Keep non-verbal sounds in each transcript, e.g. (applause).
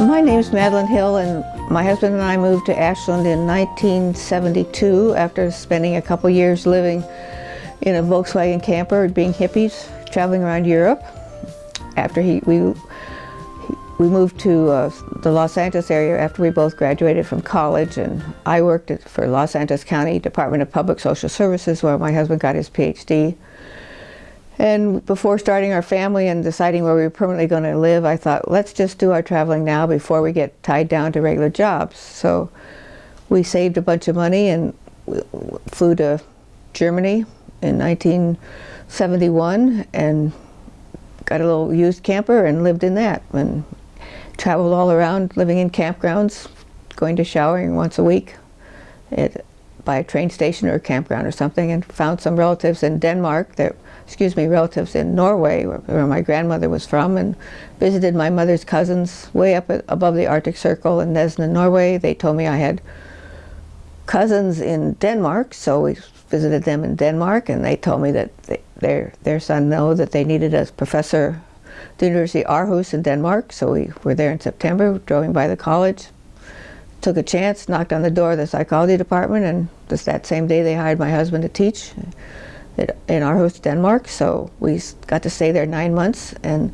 My name is Madeline Hill and my husband and I moved to Ashland in 1972 after spending a couple years living in a Volkswagen camper being hippies traveling around Europe. After he, we, we moved to uh, the Los Angeles area after we both graduated from college and I worked for Los Angeles County Department of Public Social Services where my husband got his PhD. And before starting our family and deciding where we were permanently going to live, I thought, let's just do our traveling now before we get tied down to regular jobs. So we saved a bunch of money and flew to Germany in 1971 and got a little used camper and lived in that and traveled all around living in campgrounds, going to showering once a week at, by a train station or a campground or something and found some relatives in Denmark that excuse me, relatives in Norway, where, my grandmother was from, and visited my mother's cousins way up above the Arctic Circle in Nesna, Norway. They told me I had cousins in Denmark, so we visited them in Denmark, and they told me that they, their, their son know that they needed a professor the University of Aarhus in Denmark, so we were there in September, driving by the college, took a chance, knocked on the door of the psychology department, and just that same day they hired my husband to teach in Aarhus, Denmark. So we got to stay there nine months and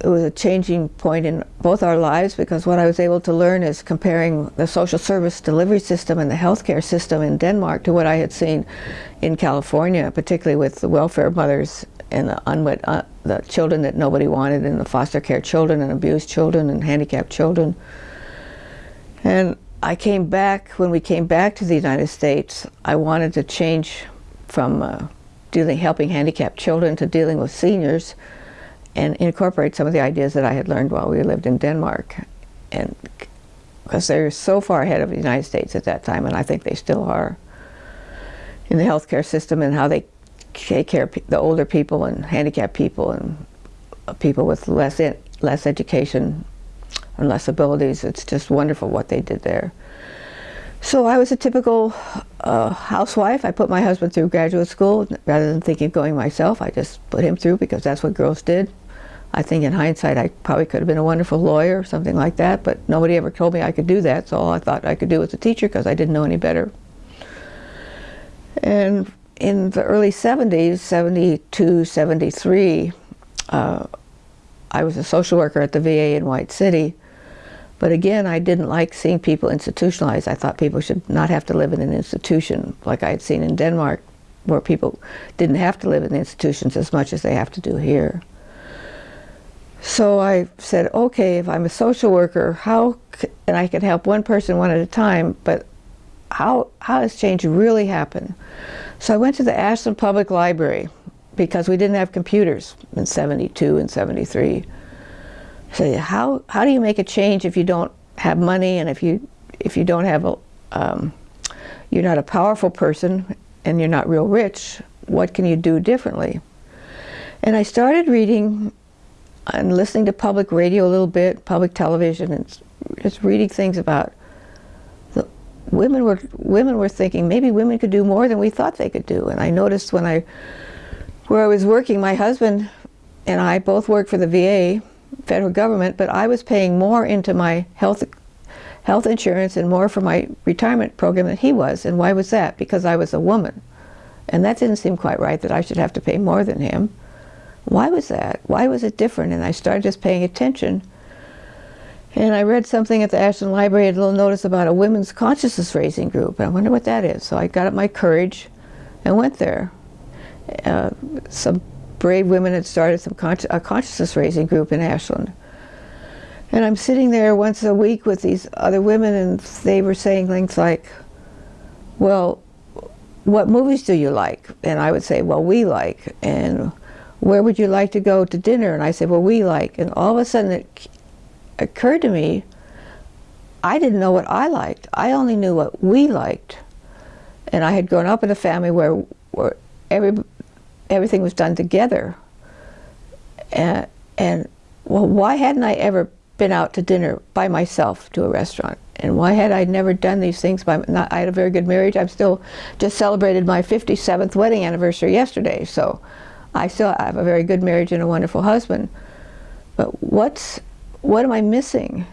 it was a changing point in both our lives because what I was able to learn is comparing the social service delivery system and the healthcare system in Denmark to what I had seen in California, particularly with the welfare mothers and the unwed, uh, the children that nobody wanted and the foster care children and abused children and handicapped children. And I came back, when we came back to the United States, I wanted to change from uh, dealing, helping handicapped children to dealing with seniors and incorporate some of the ideas that I had learned while we lived in Denmark. And because they're so far ahead of the United States at that time, and I think they still are, in the healthcare system and how they take care of the older people and handicapped people and people with less, less education and less abilities. It's just wonderful what they did there. So I was a typical uh, housewife. I put my husband through graduate school rather than thinking of going myself. I just put him through because that's what girls did. I think in hindsight I probably could have been a wonderful lawyer or something like that, but nobody ever told me I could do that, so all I thought I could do was a teacher because I didn't know any better. And in the early 70s, 72, 73, uh, I was a social worker at the VA in White City, but again, I didn't like seeing people institutionalized. I thought people should not have to live in an institution like I had seen in Denmark, where people didn't have to live in institutions as much as they have to do here. So I said, okay, if I'm a social worker, how, and I can help one person one at a time, but how, how does change really happen? So I went to the Ashland Public Library because we didn't have computers in 72 and 73. So how, how do you make a change if you don't have money and if you, if you don't have a, um, you're not a powerful person and you're not real rich, what can you do differently? And I started reading and listening to public radio a little bit, public television, and just reading things about women were women were thinking maybe women could do more than we thought they could do. And I noticed when I where I was working, my husband and I both worked for the VA federal government, but I was paying more into my health health insurance and more for my retirement program than he was. And why was that? Because I was a woman. And that didn't seem quite right that I should have to pay more than him. Why was that? Why was it different? And I started just paying attention. And I read something at the Ashland Library, a little notice about a women's consciousness raising group. And I wonder what that is. So I got up my courage and went there. Uh, some brave women had started some a consciousness raising group in Ashland. And I'm sitting there once a week with these other women and they were saying things like, well, what movies do you like? And I would say, well, we like. And where would you like to go to dinner? And I said, well, we like. And all of a sudden it occurred to me, I didn't know what I liked. I only knew what we liked. And I had grown up in a family where, where every, everything was done together. And, and well, why hadn't I ever been out to dinner by myself to a restaurant? And why had I never done these things? My, not, I had a very good marriage. I'm still just celebrated my 57th wedding anniversary yesterday. So I still have a very good marriage and a wonderful husband. But what's, what am I missing?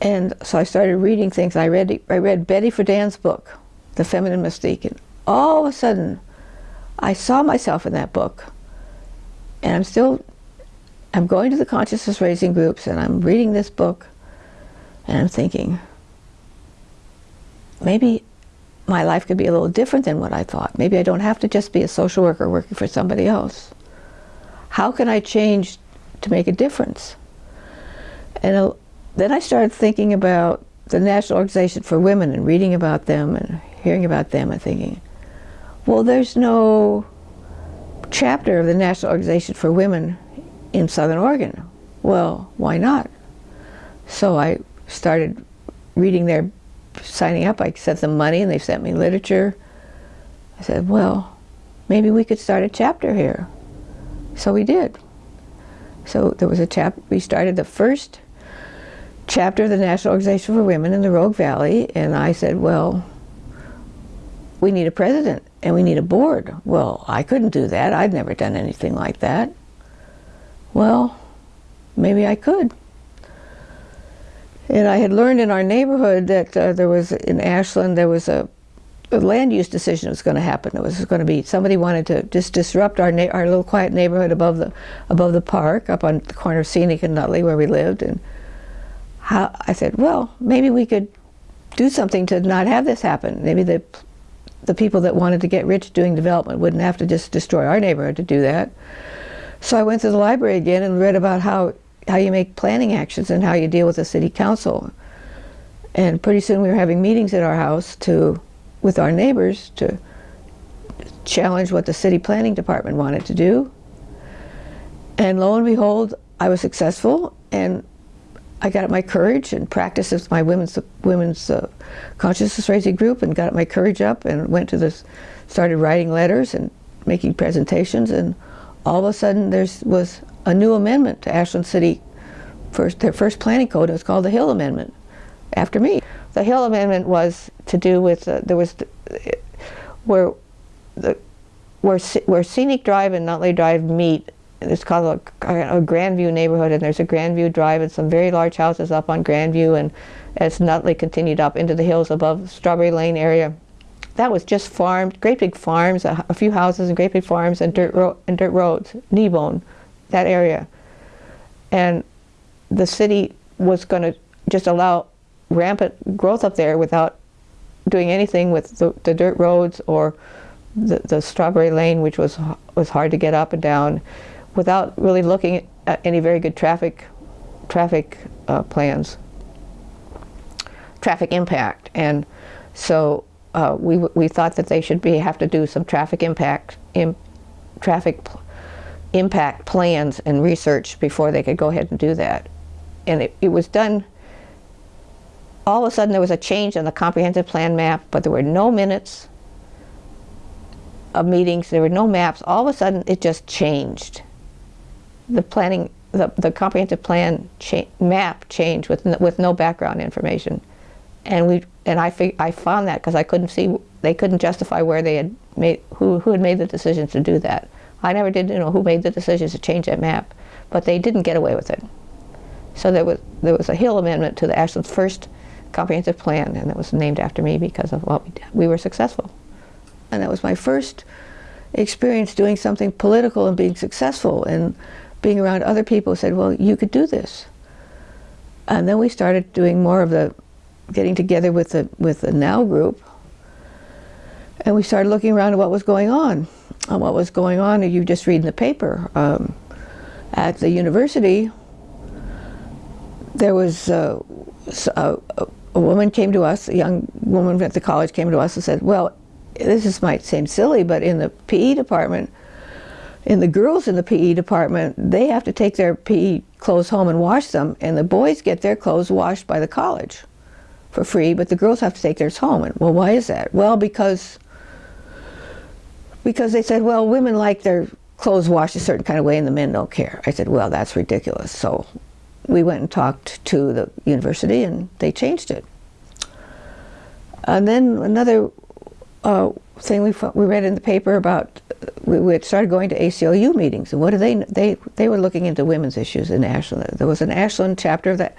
And so I started reading things. I read, I read Betty Friedan's book, The Feminine Mystique. And all of a sudden, I saw myself in that book. And I'm still, I'm going to the consciousness raising groups and I'm reading this book and I'm thinking, maybe my life could be a little different than what I thought. Maybe I don't have to just be a social worker working for somebody else. How can I change to make a difference? And uh, then I started thinking about the National Organization for Women and reading about them and hearing about them and thinking, well, there's no chapter of the National Organization for Women in Southern Oregon. Well, why not? So I started reading their signing up. I sent them money and they sent me literature. I said, well, maybe we could start a chapter here. So we did. So there was a chapter, we started the first chapter of the National Organization for Women in the Rogue Valley, and I said, well, we need a president and we need a board. Well, I couldn't do that. I'd never done anything like that. Well, maybe I could. And I had learned in our neighborhood that uh, there was, in Ashland, there was a, a land use decision that was going to happen. It was going to be, somebody wanted to just disrupt our, our little quiet neighborhood above the, above the park, up on the corner of Scenic and Nutley where we lived. And how, I said, well, maybe we could do something to not have this happen. Maybe the, the people that wanted to get rich doing development wouldn't have to just destroy our neighborhood to do that. So I went to the library again and read about how how you make planning actions and how you deal with the city council. And pretty soon we were having meetings at our house to, with our neighbors to challenge what the city planning department wanted to do. And lo and behold, I was successful and I got up my courage and practiced with my women's women's uh, consciousness raising group and got my courage up and went to this, started writing letters and making presentations and all of a sudden there was a new amendment to Ashland City, first, their first planning code. It was called the Hill Amendment, after me. The Hill Amendment was to do with, uh, there was, where, the, where, where Scenic Drive and Nutley Drive meet, it's called a, a Grandview neighborhood, and there's a Grandview Drive and some very large houses up on Grandview, and as Nutley continued up into the hills above Strawberry Lane area, that was just farmed, great big farms, a, a few houses and great big farms and dirt, ro and dirt roads, Kneebone that area. And the city was going to just allow rampant growth up there without doing anything with the, the dirt roads or the, the, strawberry lane, which was was hard to get up and down, without really looking at any very good traffic traffic uh, plans, traffic impact, and so uh, we we thought that they should be have to do some traffic impact in traffic impact plans and research before they could go ahead and do that. And it, it was done, all of a sudden there was a change in the comprehensive plan map, but there were no minutes of meetings, there were no maps. All of a sudden it just changed. The planning, the, the comprehensive plan cha map changed with, with no background information. And we and I I found that because I couldn't see they couldn't justify where they had made who who had made the decisions to do that. I never did you know who made the decisions to change that map, but they didn't get away with it. So there was there was a Hill amendment to the Ashland's first comprehensive plan, and it was named after me because of what we did. We were successful, and that was my first experience doing something political and being successful and being around other people said, well, you could do this. And then we started doing more of the getting together with the with the NOW group, and we started looking around at what was going on on what was going on, you just read in the paper. Um, at the university, there was uh, a, a, woman came to us, a young woman at the college came to us and said, well, this is, might seem silly, but in the PE department, in the girls in the PE department, they have to take their PE clothes home and wash them, and the boys get their clothes washed by the college for free, but the girls have to take theirs home. And well, why is that? Well, because because they said, well, women like their clothes washed a certain kind of way and the men don't care. I said, well, that's ridiculous. So we went and talked to the university and they changed it. And then another uh, thing we, we read in the paper about, we, we had started going to ACLU meetings and what do they, they, they were looking into women's issues in Ashland. There was an Ashland chapter of the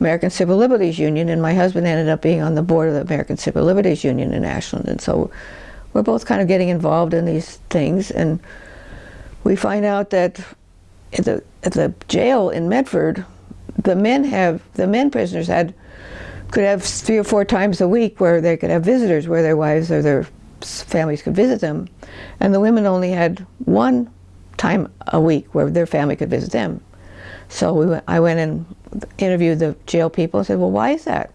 American Civil Liberties Union and my husband ended up being on the board of the American Civil Liberties Union in Ashland and so we're both kind of getting involved in these things and we find out that at the, at the jail in Medford, the men have, the men prisoners had, could have three or four times a week where they could have visitors where their wives or their families could visit them. And the women only had one time a week where their family could visit them. So we went, I went and interviewed the jail people and said, well, why is that?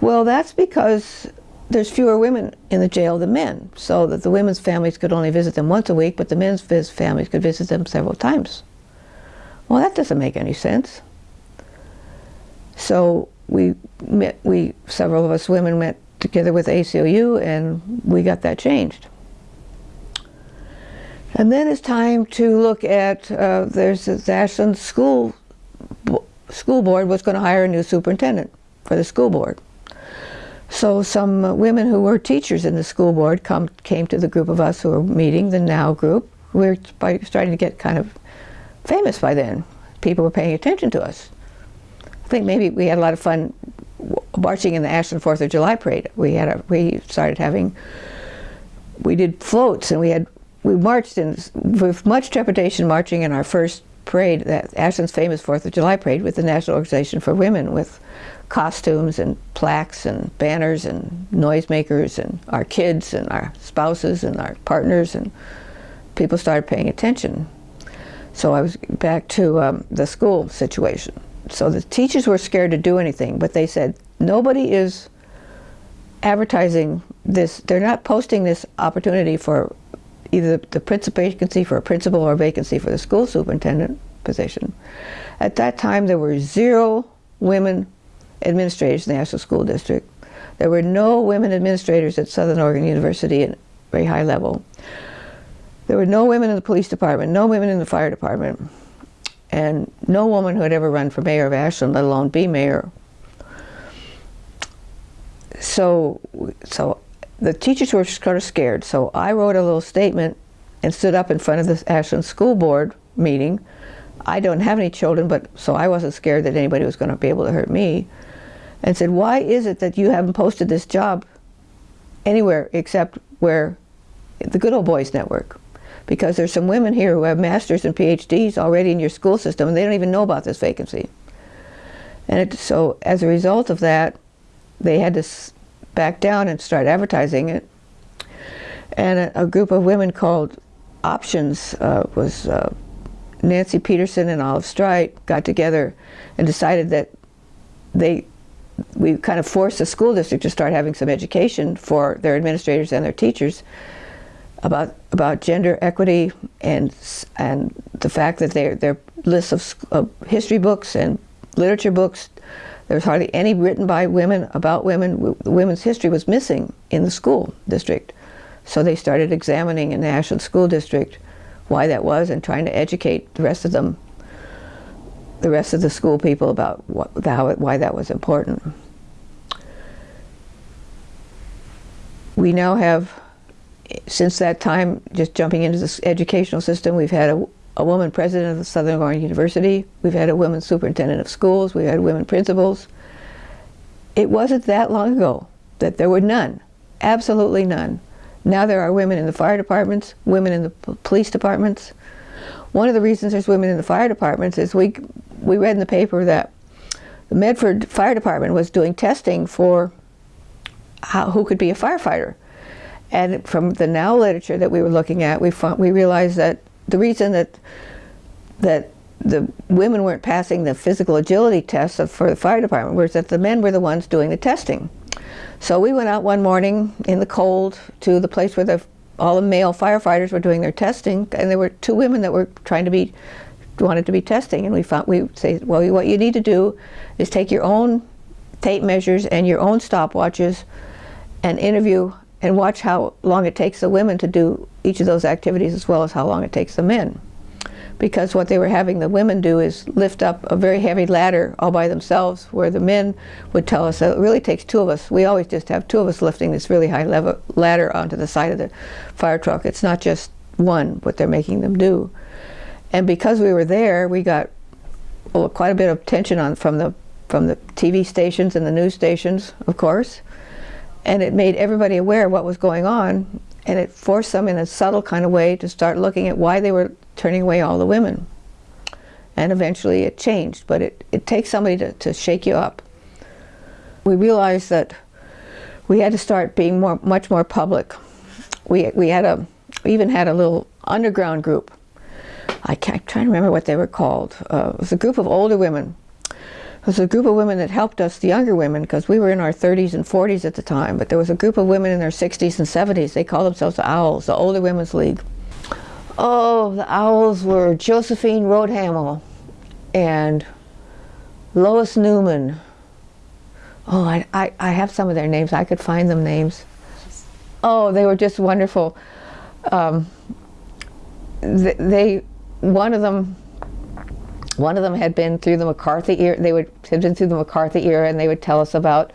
Well, that's because there's fewer women in the jail than men, so that the women's families could only visit them once a week, but the men's families could visit them several times. Well, that doesn't make any sense. So we met, we, several of us women met together with ACLU and we got that changed. And then it's time to look at, uh, there's the Ashland School, School Board was going to hire a new superintendent for the school board. So some women who were teachers in the school board come, came to the group of us who were meeting, the NOW group. We were starting to get kind of famous by then. People were paying attention to us. I think maybe we had a lot of fun marching in the Ashland Fourth of July parade. We had a, we started having, we did floats and we had, we marched in, with much trepidation marching in our first parade, that Ashland's famous Fourth of July parade with the National Organization for Women with costumes and plaques and banners and noisemakers and our kids and our spouses and our partners and people started paying attention. So I was back to um, the school situation. So the teachers were scared to do anything, but they said, nobody is advertising this, they're not posting this opportunity for either the principal vacancy for a principal or a vacancy for the school superintendent position. At that time, there were zero women administrators in the Ashland School District. There were no women administrators at Southern Oregon University at very high level. There were no women in the police department, no women in the fire department, and no woman who had ever run for mayor of Ashland, let alone be mayor. So, so the teachers were kind of scared. So I wrote a little statement and stood up in front of the Ashland School Board meeting. I don't have any children, but so I wasn't scared that anybody was going to be able to hurt me and said, why is it that you haven't posted this job anywhere except where the Good Old Boys Network? Because there's some women here who have masters and PhDs already in your school system and they don't even know about this vacancy. And it, so as a result of that, they had to back down and start advertising it. And a, a group of women called Options uh, was uh, Nancy Peterson and Olive Strite got together and decided that they we kind of forced the school district to start having some education for their administrators and their teachers about about gender equity and and the fact that their their lists of, of history books and literature books there's hardly any written by women about women. Women's history was missing in the school district. So they started examining in the Ashland School District why that was and trying to educate the rest of them the rest of the school people about what, how, why that was important. We now have, since that time, just jumping into the educational system, we've had a, a woman president of the Southern Oregon University, we've had a woman superintendent of schools, we've had women principals. It wasn't that long ago that there were none, absolutely none. Now there are women in the fire departments, women in the police departments. One of the reasons there's women in the fire departments is we we read in the paper that the Medford Fire Department was doing testing for how, who could be a firefighter. And from the NOW literature that we were looking at, we found, we realized that the reason that that the women weren't passing the physical agility tests for the fire department was that the men were the ones doing the testing. So we went out one morning in the cold to the place where the, all the male firefighters were doing their testing, and there were two women that were trying to be wanted to be testing, and we found we say, well, what you need to do is take your own tape measures and your own stopwatches, and interview and watch how long it takes the women to do each of those activities as well as how long it takes the men. because what they were having the women do is lift up a very heavy ladder all by themselves where the men would tell us that it really takes two of us. We always just have two of us lifting this really high ladder onto the side of the fire truck. It's not just one what they're making them do. And because we were there, we got well, quite a bit of attention on from the from the TV stations and the news stations, of course. And it made everybody aware of what was going on and it forced them in a subtle kind of way to start looking at why they were turning away all the women. And eventually it changed, but it, it takes somebody to, to shake you up. We realized that we had to start being more, much more public. We, we had a, we even had a little underground group. I can't, I'm trying to remember what they were called. Uh, it was a group of older women was a group of women that helped us, the younger women, because we were in our 30s and 40s at the time, but there was a group of women in their 60s and 70s. They called themselves the Owls, the Older Women's League. Oh, the Owls were Josephine Rodhamel and Lois Newman. Oh, I, I, I have some of their names. I could find them names. Oh, they were just wonderful. Um, they, they, one of them one of them had been through the McCarthy era. They would had been through the McCarthy era, and they would tell us about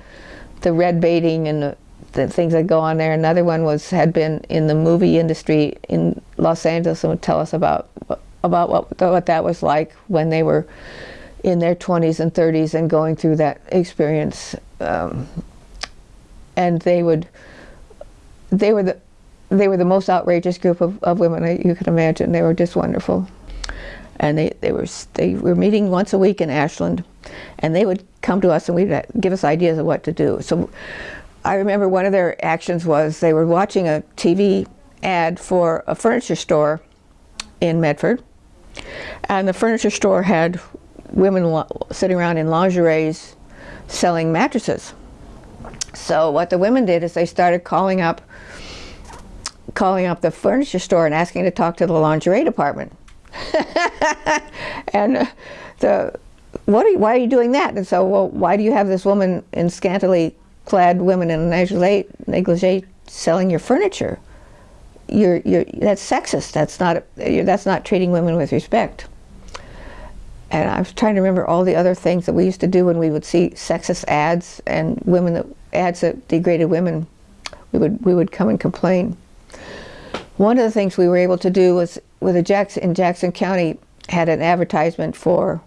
the red baiting and the, the, things that go on there. Another one was had been in the movie industry in Los Angeles and would tell us about about what what that was like when they were in their 20s and 30s and going through that experience. Um, and they would they were the they were the most outrageous group of, of women you could imagine. They were just wonderful and they, they were they were meeting once a week in Ashland, and they would come to us and we'd uh, give us ideas of what to do. So I remember one of their actions was they were watching a TV ad for a furniture store in Medford, and the furniture store had women sitting around in lingeries selling mattresses. So what the women did is they started calling up calling up the furniture store and asking to talk to the lingerie department. (laughs) and uh, the what are you, why are you doing that? And so, well, why do you have this woman in scantily clad women in negligee, negligee selling your furniture? You're, you're, that's sexist. That's not, that's not treating women with respect. And I was trying to remember all the other things that we used to do when we would see sexist ads and women that ads that degraded women. We would we would come and complain. One of the things we were able to do was with a Jackson in Jackson County had an advertisement for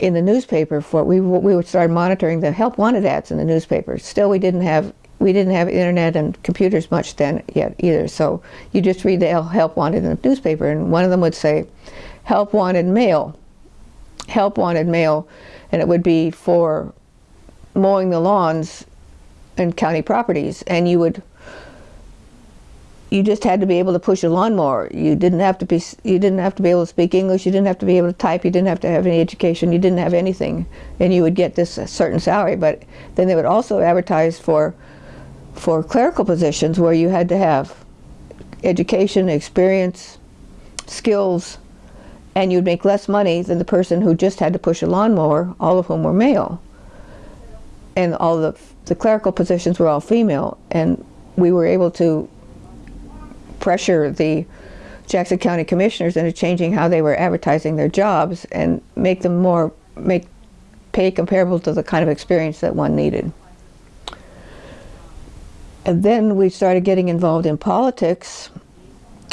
in the newspaper for we we would start monitoring the help wanted ads in the newspaper. Still, we didn't have we didn't have internet and computers much then yet either. So you just read the help wanted in the newspaper, and one of them would say, "Help wanted male." Help wanted male, and it would be for mowing the lawns and county properties, and you would you just had to be able to push a lawnmower. You didn't have to be you didn't have to be able to speak English. You didn't have to be able to type. You didn't have to have any education. You didn't have anything, and you would get this certain salary. But then they would also advertise for for clerical positions where you had to have education, experience, skills, and you'd make less money than the person who just had to push a lawnmower, all of whom were male. And all the the clerical positions were all female, and we were able to pressure the Jackson County commissioners into changing how they were advertising their jobs and make them more make pay comparable to the kind of experience that one needed. And then we started getting involved in politics.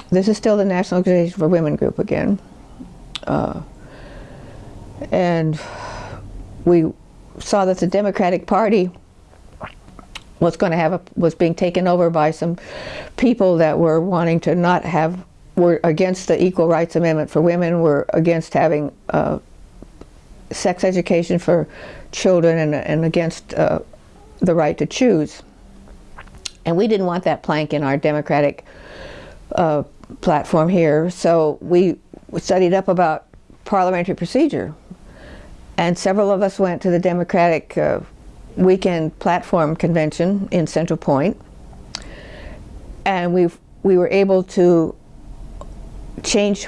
This is still the National Organization for Women group again. Uh, and we saw that the Democratic Party was going to have a, was being taken over by some people that were wanting to not have were against the Equal Rights Amendment for women, were against having uh, sex education for children, and, and against uh, the right to choose. And we didn't want that plank in our democratic uh, platform here, so we studied up about parliamentary procedure. And several of us went to the Democratic uh, weekend platform convention in Central Point, and we we were able to change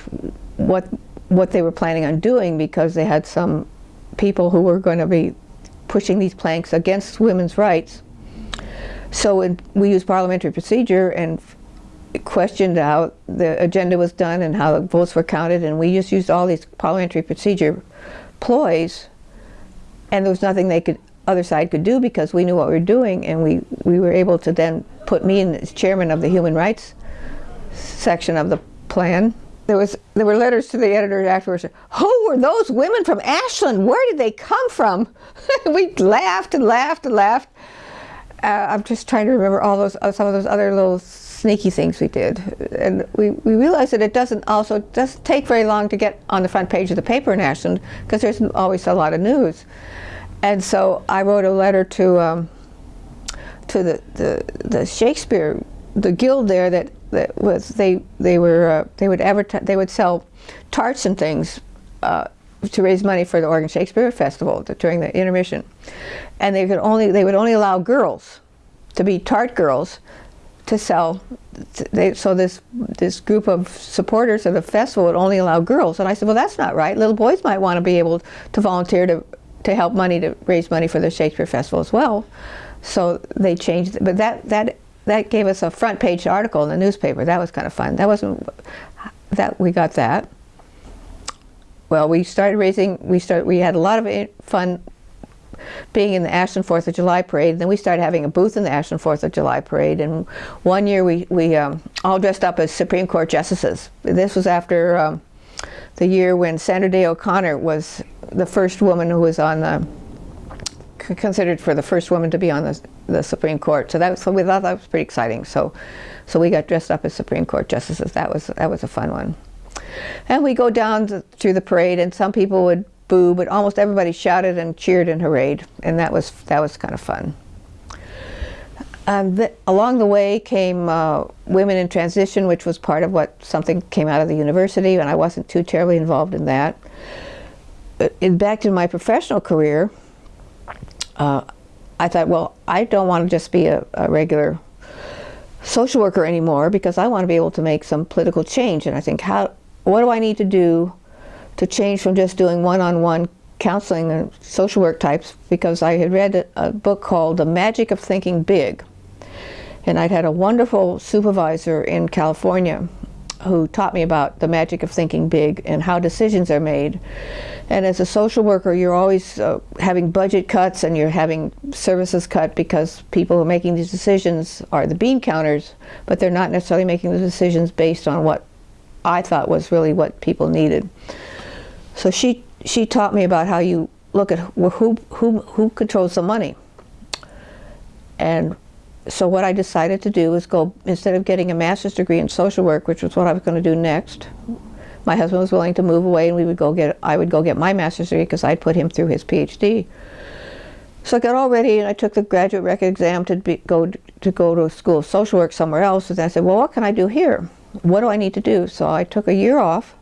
what what they were planning on doing because they had some people who were going to be pushing these planks against women's rights. So we used parliamentary procedure and questioned how the agenda was done and how the votes were counted, and we just used all these parliamentary procedure ploys, and there was nothing they could other side could do because we knew what we were doing, and we we were able to then put me in as chairman of the human rights section of the plan. There was there were letters to the editor afterwards. Who were those women from Ashland? Where did they come from? (laughs) we laughed and laughed and laughed. Uh, I'm just trying to remember all those uh, some of those other little sneaky things we did, and we, we realized that it doesn't also doesn't take very long to get on the front page of the paper in Ashland because there's always a lot of news, and so I wrote a letter to um, to the, the the Shakespeare the guild there that that was they they were uh, they would advertise they would sell tarts and things. Uh, to raise money for the Oregon Shakespeare Festival during the intermission, and they could only they would only allow girls to be tart girls to sell. They, so this this group of supporters of the festival would only allow girls, and I said, well, that's not right. Little boys might want to be able to volunteer to to help money to raise money for the Shakespeare Festival as well. So they changed, but that that that gave us a front page article in the newspaper. That was kind of fun. That wasn't that we got that. Well, we started raising. We started. We had a lot of fun being in the Ashland Fourth of July parade. Then we started having a booth in the Ashland Fourth of July parade. And one year we we um, all dressed up as Supreme Court justices. This was after um, the year when Sandra Day O'Connor was the first woman who was on the considered for the first woman to be on the, the Supreme Court. So that was, so we thought that was pretty exciting. So so we got dressed up as Supreme Court justices. That was that was a fun one. And we go down to, through the parade, and some people would boo, but almost everybody shouted and cheered and hurrahed, and that was that was kind of fun. Um, along the way came uh, Women in Transition, which was part of what something came out of the university, and I wasn't too terribly involved in that. In, back to my professional career, uh, I thought, well, I don't want to just be a, a regular social worker anymore because I want to be able to make some political change. And I think, how, what do I need to do to change from just doing one-on-one -on -one counseling and social work types because I had read a, a book called The Magic of Thinking Big. And I'd had a wonderful supervisor in California who taught me about the magic of thinking big and how decisions are made. And as a social worker, you're always uh, having budget cuts and you're having services cut because people who are making these decisions are the bean counters, but they're not necessarily making the decisions based on what I thought was really what people needed. So she she taught me about how you look at who who who controls the money. And so what I decided to do was go instead of getting a master's degree in social work, which was what I was going to do next. My husband was willing to move away, and we would go get I would go get my master's degree because I'd put him through his PhD. So I got all ready, and I took the graduate record exam to be, go to go to a school of social work somewhere else. And I said, well, what can I do here? What do I need to do? So I took a year off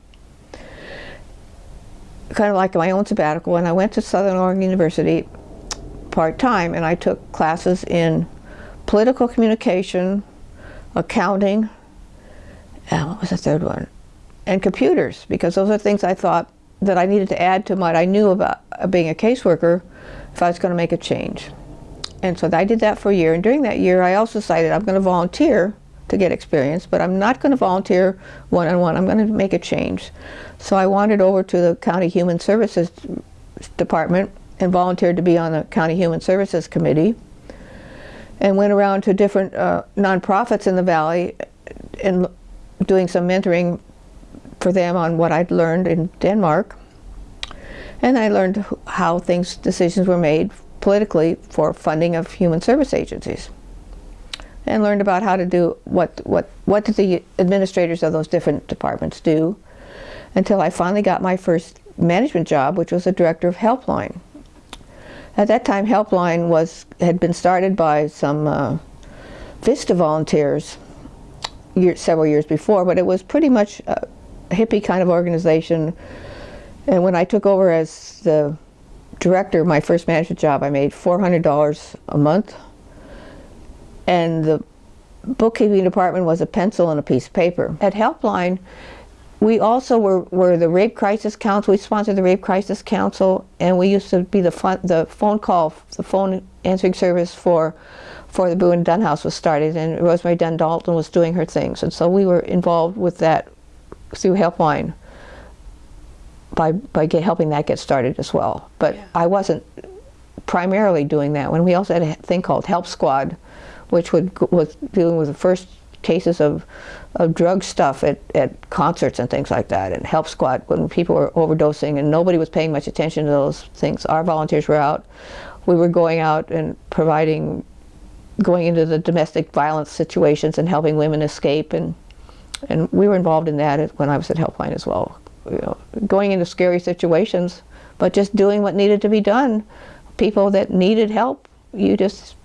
kind of like my own sabbatical, and I went to Southern Oregon University part-time, and I took classes in political communication, accounting, and what was the third one? And computers, because those are things I thought that I needed to add to what I knew about uh, being a caseworker if I was going to make a change. And so I did that for a year, and during that year I also decided I'm going to volunteer to get experience, but I'm not going to volunteer one-on-one. -on -one. I'm going to make a change. So I wandered over to the County Human Services Department and volunteered to be on the County Human Services Committee and went around to different uh, nonprofits in the valley and doing some mentoring for them on what I'd learned in Denmark. And I learned how things, decisions were made politically for funding of human service agencies and learned about how to do what what what did the administrators of those different departments do until I finally got my first management job which was a director of helpline at that time helpline was had been started by some uh, VISTA volunteers year, several years before but it was pretty much a hippie kind of organization and when I took over as the director my first management job I made $400 a month and the bookkeeping department was a pencil and a piece of paper. At Helpline, we also were, were the Rape Crisis Council. We sponsored the Rape Crisis Council, and we used to be the, fun, the phone call, the phone answering service for for the Boone Dunn House was started, and Rosemary Dunn Dalton was doing her things, and so we were involved with that through Helpline by by get, helping that get started as well. But Yeah. I wasn't primarily doing that. When we also had a thing called Help Squad, which would was dealing with the first cases of of drug stuff at, at concerts and things like that, and Help Squad when people were overdosing and nobody was paying much attention to those things. Our volunteers were out. We were going out and providing, going into the domestic violence situations and helping women escape, and and we were involved in that when I was at Helpline as well. You know, going into scary situations, but just doing what needed to be done. People that needed help, you just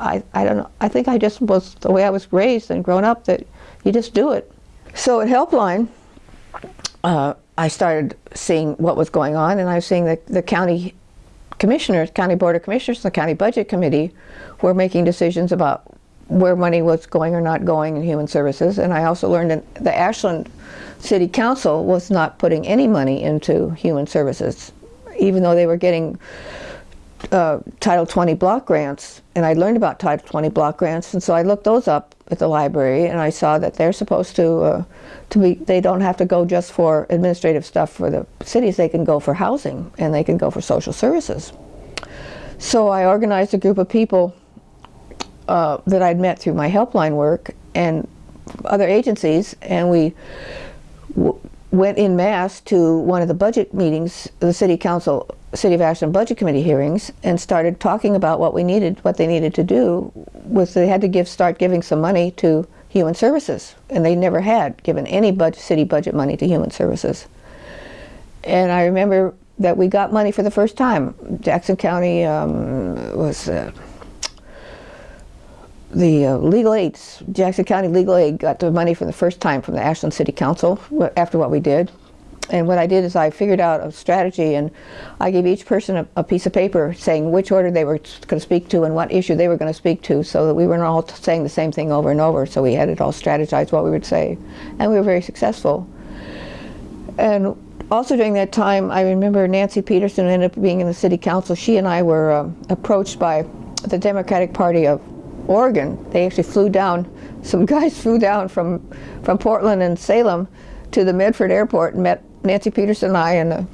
I, I don't know. I think I just was the way I was raised and grown up that you just do it. So at Helpline, uh, I started seeing what was going on, and I was seeing that the county commissioners, county board of commissioners, the county budget committee were making decisions about where money was going or not going in human services. And I also learned that the Ashland City Council was not putting any money into human services, even though they were getting uh, Title 20 block grants, and I learned about Title 20 block grants, and so I looked those up at the library, and I saw that they're supposed to uh, to be. They don't have to go just for administrative stuff for the cities. They can go for housing, and they can go for social services. So I organized a group of people uh, that I'd met through my helpline work and other agencies, and we went in mass to one of the budget meetings, the city council, city of Ashland budget committee hearings, and started talking about what we needed, what they needed to do. Was they had to give, start giving some money to human services, and they never had given any budget, city budget money to human services. And I remember that we got money for the first time. Jackson County um, was. Uh, the uh, legal aids, Jackson County Legal Aid got the money for the first time from the Ashland City Council after what we did. And what I did is I figured out a strategy and I gave each person a, a piece of paper saying which order they were going to speak to and what issue they were going to speak to so that we weren't all saying the same thing over and over. So we had it all strategized what we would say. And we were very successful. And also during that time, I remember Nancy Peterson ended up being in the city council. She and I were uh, approached by the Democratic Party of Oregon. They actually flew down, some (laughs) guys flew down from, from Portland and Salem to the Medford airport and met Nancy Peterson and I in the,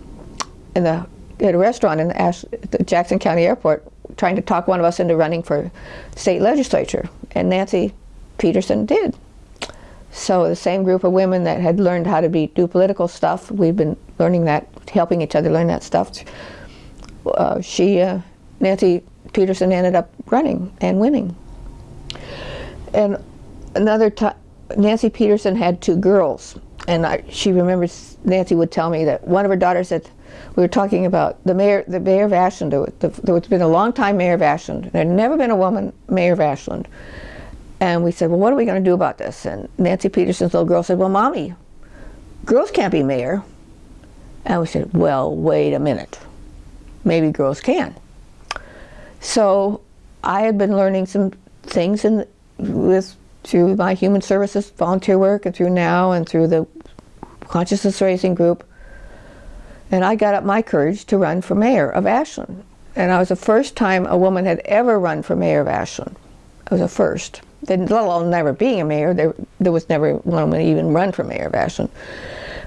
in the, at a restaurant in the, Ash, the Jackson County Airport trying to talk one of us into running for state legislature. And Nancy Peterson did. So the same group of women that had learned how to be, do political stuff, we've been learning that, helping each other learn that stuff. Uh, she, uh, Nancy Peterson ended up running and winning. And another time, Nancy Peterson had two girls, and I, she remembers Nancy would tell me that one of her daughters said, we were talking about the mayor, the mayor of Ashland. The, there had been a long time mayor of Ashland. There had never been a woman mayor of Ashland. And we said, well, what are we going to do about this? And Nancy Peterson's little girl said, well, mommy, girls can't be mayor. And we said, well, wait a minute. Maybe girls can. So I had been learning some things in, with through my human services volunteer work and through NOW and through the consciousness raising group. And I got up my courage to run for mayor of Ashland. And I was the first time a woman had ever run for mayor of Ashland. I was a first. Then, let alone never being a mayor, there, there was never one woman even run for mayor of Ashland.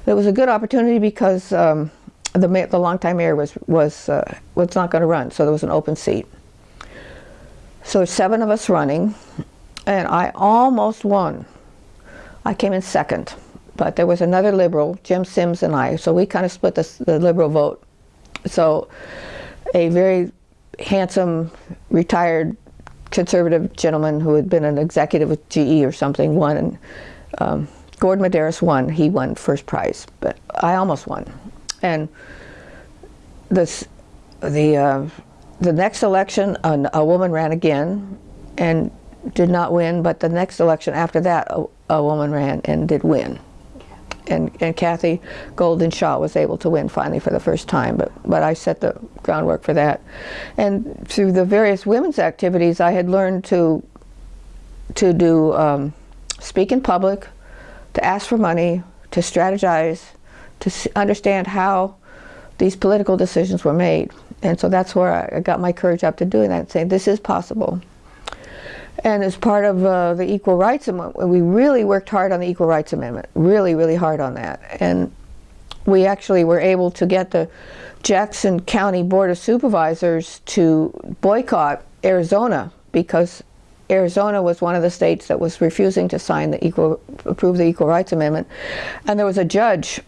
But it was a good opportunity because um, the, the longtime mayor was, was, uh, was not going to run, so there was an open seat. So seven of us running, and I almost won. I came in second, but there was another liberal, Jim Sims and I, so we kind of split the, the liberal vote. So a very handsome, retired conservative gentleman who had been an executive with GE or something won, and um, Gordon Medaris won. He won first prize, but I almost won. And this, the uh, the next election, a woman ran again and did not win, but the next election after that, a, a woman ran and did win. And, and Kathy Golden Shaw was able to win finally for the first time, but, but I set the groundwork for that. And through the various women's activities, I had learned to, to do, um, speak in public, to ask for money, to strategize, to understand how these political decisions were made. And so that's where I got my courage up to doing that, and saying this is possible. And as part of uh, the Equal Rights Amendment, we really worked hard on the Equal Rights Amendment, really, really hard on that. And we actually were able to get the Jackson County Board of Supervisors to boycott Arizona because Arizona was one of the states that was refusing to sign the equal, approve the Equal Rights Amendment. And there was a judge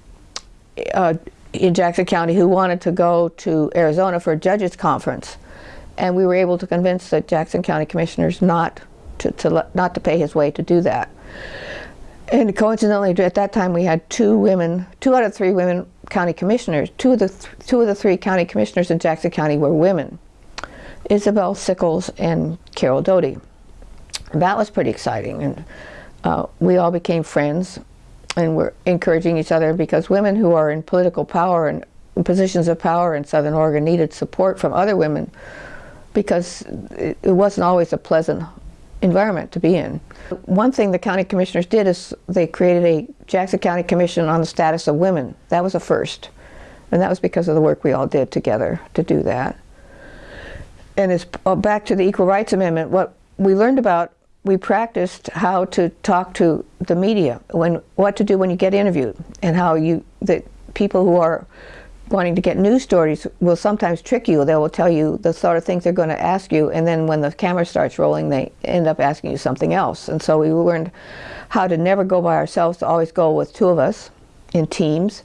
uh, in Jackson County who wanted to go to Arizona for a judges conference. And we were able to convince the Jackson County commissioners not to, to not to pay his way to do that. And coincidentally, at that time, we had two women, two out of three women county commissioners. Two of the th two of the three county commissioners in Jackson County were women, Isabel Sickles and Carol Doty. That was pretty exciting, and uh, we all became friends, and we're encouraging each other because women who are in political power and positions of power in Southern Oregon needed support from other women because it, wasn't always a pleasant environment to be in. One thing the county commissioners did is they created a Jackson County Commission on the Status of Women. That was a first. And that was because of the work we all did together to do that. And it's uh, back to the Equal Rights Amendment. What we learned about, we practiced how to talk to the media, when what to do when you get interviewed, and how you, that people who are wanting to get news stories will sometimes trick you. They will tell you the sort of things they're going to ask you, and then when the camera starts rolling, they end up asking you something else. And so we learned how to never go by ourselves, to always go with two of us in teams,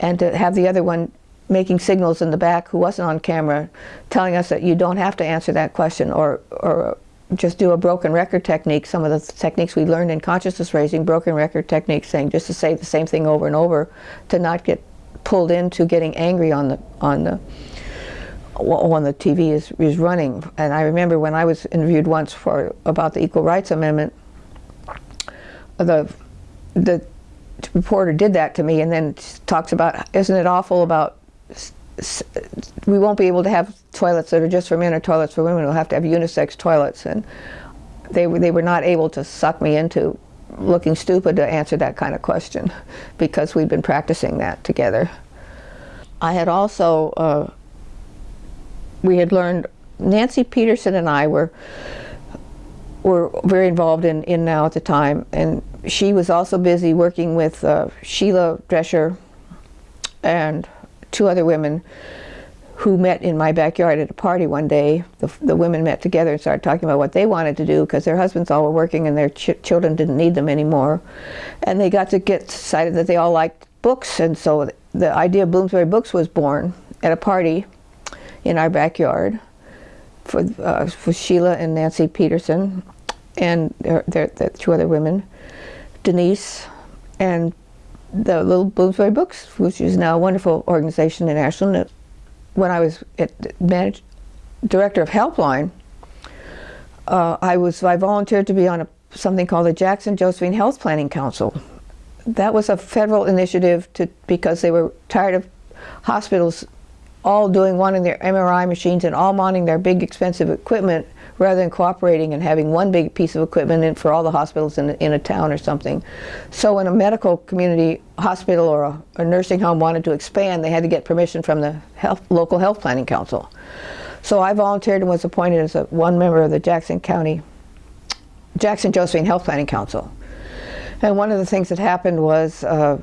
and to have the other one making signals in the back who wasn't on camera, telling us that you don't have to answer that question, or, or just do a broken record technique, some of the techniques we learned in consciousness raising, broken record techniques, saying just to say the same thing over and over, to not get pulled into getting angry on the on the when the TV is, is running. And I remember when I was interviewed once for about the Equal Rights Amendment, the the reporter did that to me and then talks about, isn't it awful about we won't be able to have toilets that are just for men or toilets for women. We'll have to have unisex toilets. And they, they were not able to suck me into looking stupid to answer that kind of question because we'd been practicing that together. I had also, uh, we had learned, Nancy Peterson and I were were very involved in, in NOW at the time and she was also busy working with uh, Sheila Drescher and two other women who met in my backyard at a party one day. The, the women met together and started talking about what they wanted to do because their husbands all were working and their ch children didn't need them anymore. And they got to get decided that they all liked books and so the idea of Bloomsbury Books was born at a party in our backyard for, uh, for Sheila and Nancy Peterson and their, their, their two other women, Denise and the Little Bloomsbury Books, which is now a wonderful organization in Ashland when I was managed, director of Helpline, uh, I was I volunteered to be on a, something called the Jackson Josephine Health Planning Council. That was a federal initiative to because they were tired of hospitals all doing wanting their MRI machines and all mounting their big expensive equipment rather than cooperating and having one big piece of equipment for all the hospitals in, in a town or something. So when a medical community hospital or a, a nursing home wanted to expand, they had to get permission from the health, local health planning council. So I volunteered and was appointed as a, one member of the Jackson County, Jackson Josephine Health Planning Council. And one of the things that happened was uh,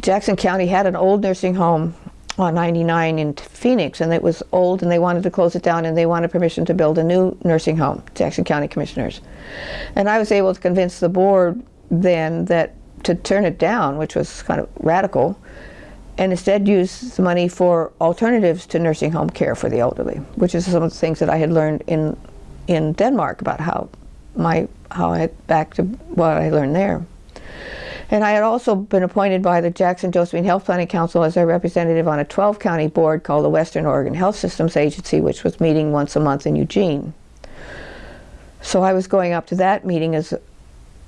Jackson County had an old nursing home on 99 in Phoenix and it was old and they wanted to close it down and they wanted permission to build a new nursing home, Jackson County Commissioners. And I was able to convince the board then that to turn it down, which was kind of radical, and instead use the money for alternatives to nursing home care for the elderly, which is some of the things that I had learned in in Denmark about how my how I back to what I learned there. And I had also been appointed by the Jackson Josephine Health Planning Council as a representative on a 12 county board called the Western Oregon Health Systems Agency, which was meeting once a month in Eugene. So I was going up to that meeting as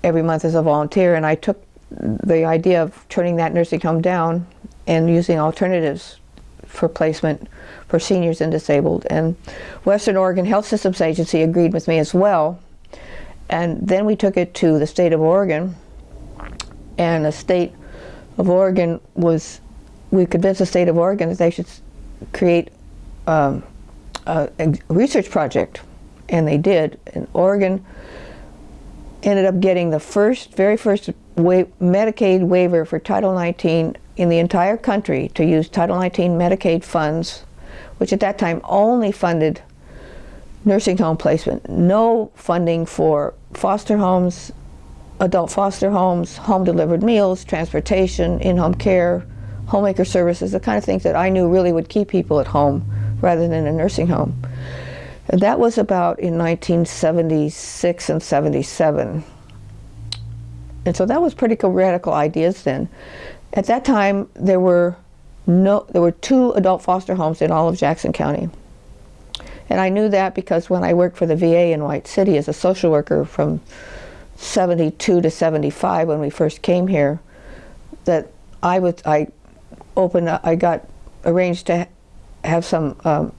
every month as a volunteer, and I took the idea of turning that nursing home down and using alternatives for placement for seniors and disabled. And Western Oregon Health Systems Agency agreed with me as well. And then we took it to the state of Oregon and the state of Oregon was, we convinced the state of Oregon that they should create um, a, a, research project, and they did. And Oregon ended up getting the first, very first wa Medicaid waiver for Title 19 in the entire country to use Title 19 Medicaid funds, which at that time only funded nursing home placement. No funding for foster homes, adult foster homes, home delivered meals, transportation, in-home care, homemaker services, the kind of things that I knew really would keep people at home rather than a nursing home. And that was about in 1976 and 77. And so that was pretty radical ideas then. At that time, there were no, there were two adult foster homes in all of Jackson County. And I knew that because when I worked for the VA in White City as a social worker from 72 to 75 when we first came here, that I was, I opened, I got arranged to have some um,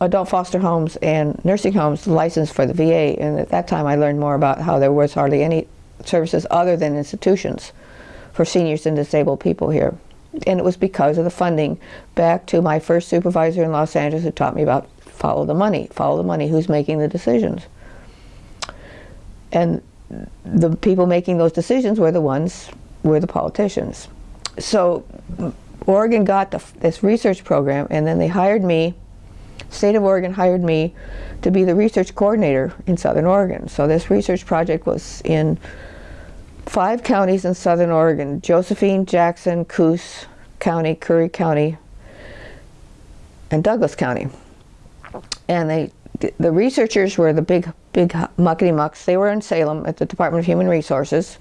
adult foster homes and nursing homes licensed for the VA. And at that time I learned more about how there was hardly any services other than institutions for seniors and disabled people here. And it was because of the funding back to my first supervisor in Los Angeles who taught me about follow the money, follow the money, who's making the decisions. And the people making those decisions were the ones, were the politicians. So Oregon got the, this research program and then they hired me, state of Oregon hired me to be the research coordinator in Southern Oregon. So this research project was in five counties in southern Oregon, Josephine, Jackson, Coos County, Curry County, and Douglas County. And they, the researchers were the big, big muckety mucks. They were in Salem at the Department of Human Resources.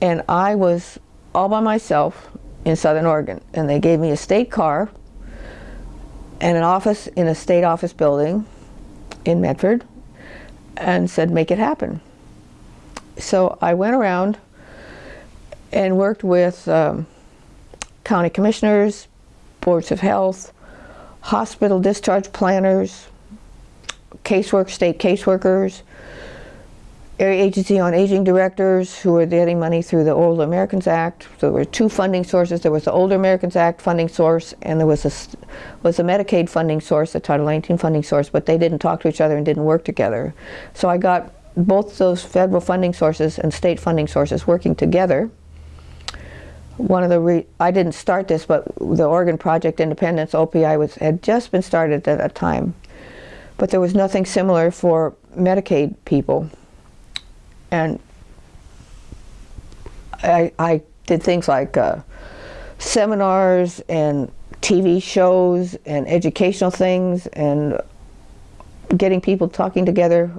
And I was all by myself in southern Oregon. And they gave me a state car and an office in a state office building in Medford and said, make it happen so I went around and worked with um, county commissioners, boards of health, hospital discharge planners, casework, state caseworkers, area agency on aging directors who were getting money through the Older Americans Act. So there were two funding sources. There was the Older Americans Act funding source and there was a, was a Medicaid funding source, the Title 19 funding source, but they didn't talk to each other and didn't work together. So I got both those federal funding sources and state funding sources working together. One of the, I didn't start this, but the Oregon Project Independence, OPI, was, had just been started at that time. But there was nothing similar for Medicaid people. And I, I did things like uh, seminars and TV shows and educational things and getting people talking together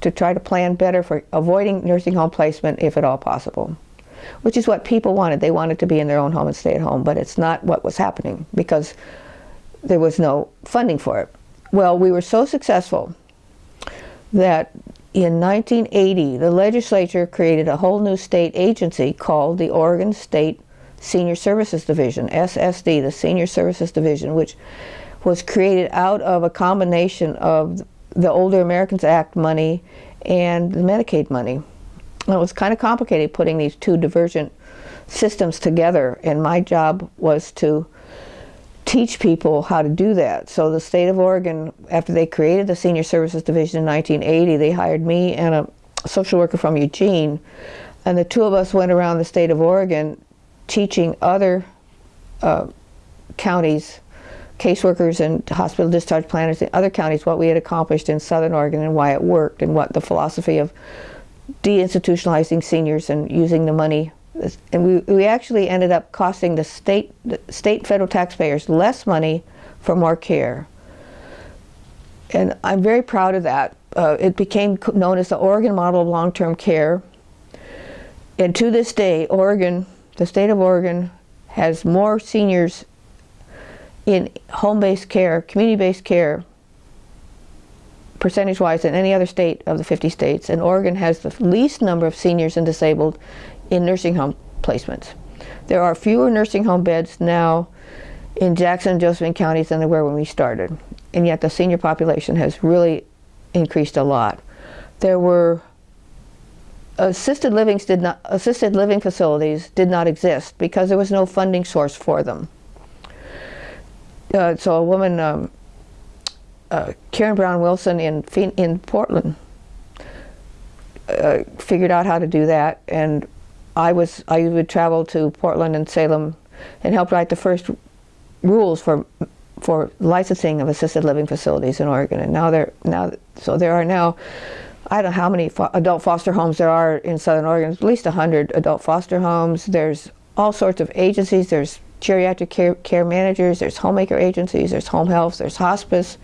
to try to plan better for avoiding nursing home placement if at all possible, which is what people wanted. They wanted to be in their own home and stay at home, but it's not what was happening because there was no funding for it. Well, we were so successful that in 1980, the legislature created a whole new state agency called the Oregon State Senior Services Division, SSD, the Senior Services Division, which was created out of a combination of the Older Americans Act money and the Medicaid money. And it was kind of complicated putting these two divergent systems together and my job was to teach people how to do that. So the state of Oregon, after they created the Senior Services Division in 1980, they hired me and a social worker from Eugene and the two of us went around the state of Oregon teaching other uh, counties caseworkers and hospital discharge planners in other counties what we had accomplished in Southern Oregon and why it worked and what the philosophy of deinstitutionalizing seniors and using the money and we, we actually ended up costing the state the state federal taxpayers less money for more care. And I'm very proud of that. Uh, it became known as the Oregon model of long-term care. And to this day Oregon the state of Oregon has more seniors in home-based care, community-based care, percentage-wise than any other state of the 50 states, and Oregon has the least number of seniors and disabled in nursing home placements. There are fewer nursing home beds now in Jackson and Josephine counties than there were when we started, and yet the senior population has really increased a lot. There were assisted livings did not assisted living facilities did not exist because there was no funding source for them uh, so a woman, um, uh, Keren Brown Wilson in in Portland, uh, figured out how to do that, and I was I would travel to Portland and Salem, and help write the first rules for for licensing of assisted living facilities in Oregon. And now there now so there are now I don't know how many fo adult foster homes there are in Southern Oregon. At least hundred adult foster homes. There's all sorts of agencies. There's geriatric care, care managers. There's homemaker agencies. There's home health. There's hospice.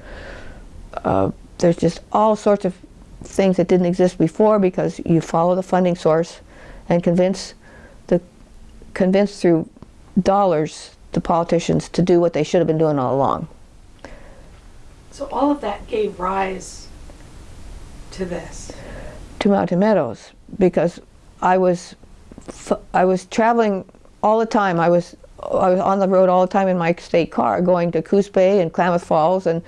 Uh, there's just all sorts of things that didn't exist before because you follow the funding source and convince the convince through dollars the politicians to do what they should have been doing all along. So all of that gave rise to this. To Mountain Meadows because I was I was traveling all the time. I was I was on the road all the time in my state car going to Coos Bay and Klamath Falls and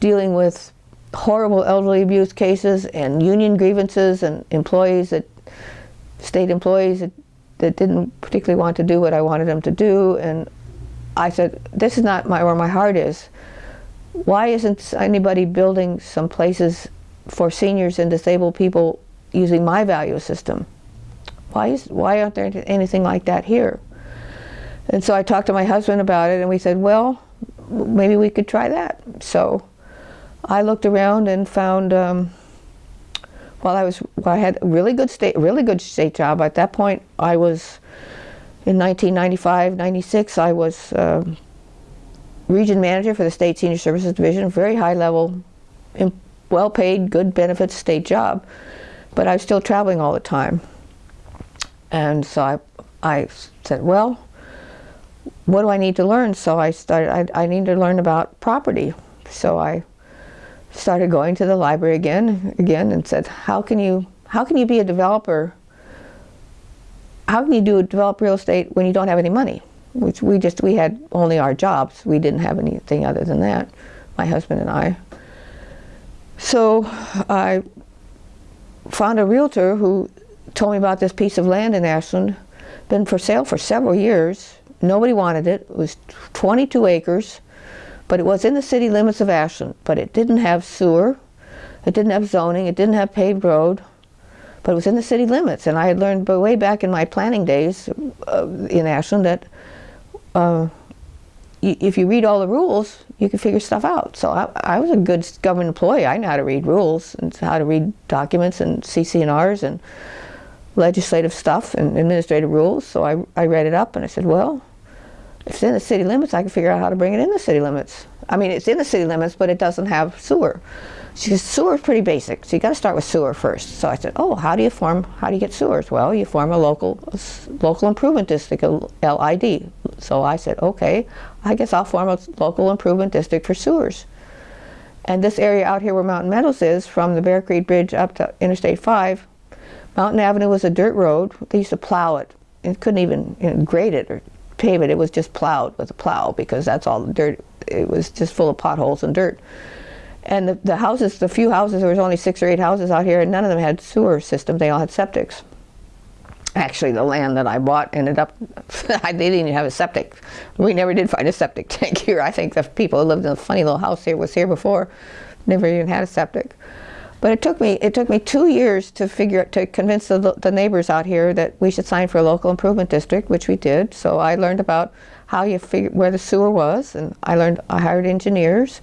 dealing with horrible elderly abuse cases and union grievances and employees that state employees that, that didn't particularly want to do what I wanted them to do. And I said this is not my where my heart is. Why isn't anybody building some places for seniors and disabled people using my value system? Why is why aren't there anything like that here? And so I talked to my husband about it and we said well maybe we could try that. So I looked around and found um, well, I was well, I had a really good state really good state job at that point. I was in 1995, 96. I was uh, region manager for the state senior services division, very high level, well paid, good benefits state job, but I was still traveling all the time. And so I, I said, well, what do I need to learn? So I started. I, I need to learn about property. So I started going to the library again, again, and said, "How can you, how can you be a developer? How can you do develop real estate when you don't have any money?" Which we just we had only our jobs. We didn't have anything other than that. My husband and I. So I found a realtor who told me about this piece of land in Ashland, been for sale for several years. Nobody wanted it. It was 22 acres but it was in the city limits of Ashland, but it didn't have sewer, it didn't have zoning, it didn't have paved road, but it was in the city limits. And I had learned way back in my planning days uh, in Ashland that uh, if you read all the rules, you can figure stuff out. So I, I, was a good government employee. I know how to read rules and how to read documents and CC&Rs and legislative stuff and administrative rules. So I, I read it up and I said, well, it's in the city limits, I can figure out how to bring it in the city limits. I mean, it's in the city limits, but it doesn't have sewer. She says, sewer is pretty basic, so you got to start with sewer first. So I said, oh, how do you form, how do you get sewers? Well, you form a local, local improvement district, a LID. So I said, okay, I guess I'll form a local improvement district for sewers. And this area out here where Mountain Meadows is, from the Bear Creek Bridge up to Interstate 5, Mountain Avenue was a dirt road. They used to plow it. It couldn't even you know, grade it or pave it. Was just plowed with a plow because that's all the dirt. It was just full of potholes and dirt. And the, the houses, the few houses, there was only six or eight houses out here, and none of them had sewer systems. They all had septics. Actually, the land that I bought ended up, (laughs) they didn't even have a septic. We never did find a septic (laughs) tank here. I think the people who lived in a funny little house here was here before, never even had a septic. But it took me it took me two years to figure to convince the, the neighbors out here that we should sign for a local improvement district, which we did. So I learned about how you figure where the sewer was, and I learned I hired engineers,